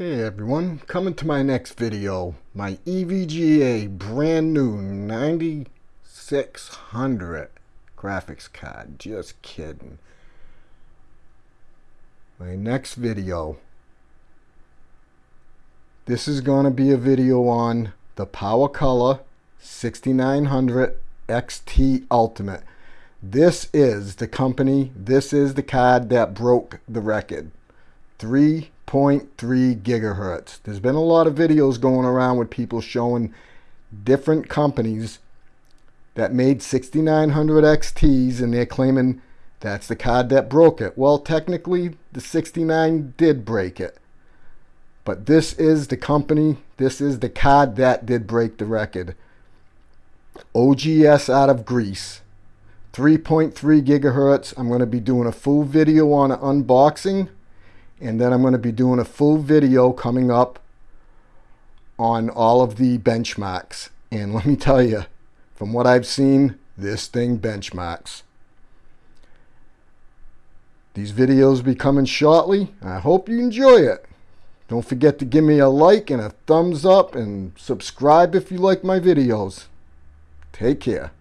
Hey everyone, coming to my next video, my EVGA brand new 9600 graphics card, just kidding. My next video, this is going to be a video on the PowerColor 6900 XT Ultimate. This is the company, this is the card that broke the record. 3 0.3 gigahertz. There's been a lot of videos going around with people showing different companies that made 6900 XTs and they're claiming that's the card that broke it. Well, technically, the 69 did break it. But this is the company, this is the card that did break the record. OGS out of Greece. 3.3 gigahertz. I'm going to be doing a full video on unboxing and then I'm going to be doing a full video coming up on all of the benchmarks. And let me tell you, from what I've seen, this thing benchmarks. These videos be coming shortly. I hope you enjoy it. Don't forget to give me a like and a thumbs up and subscribe if you like my videos. Take care.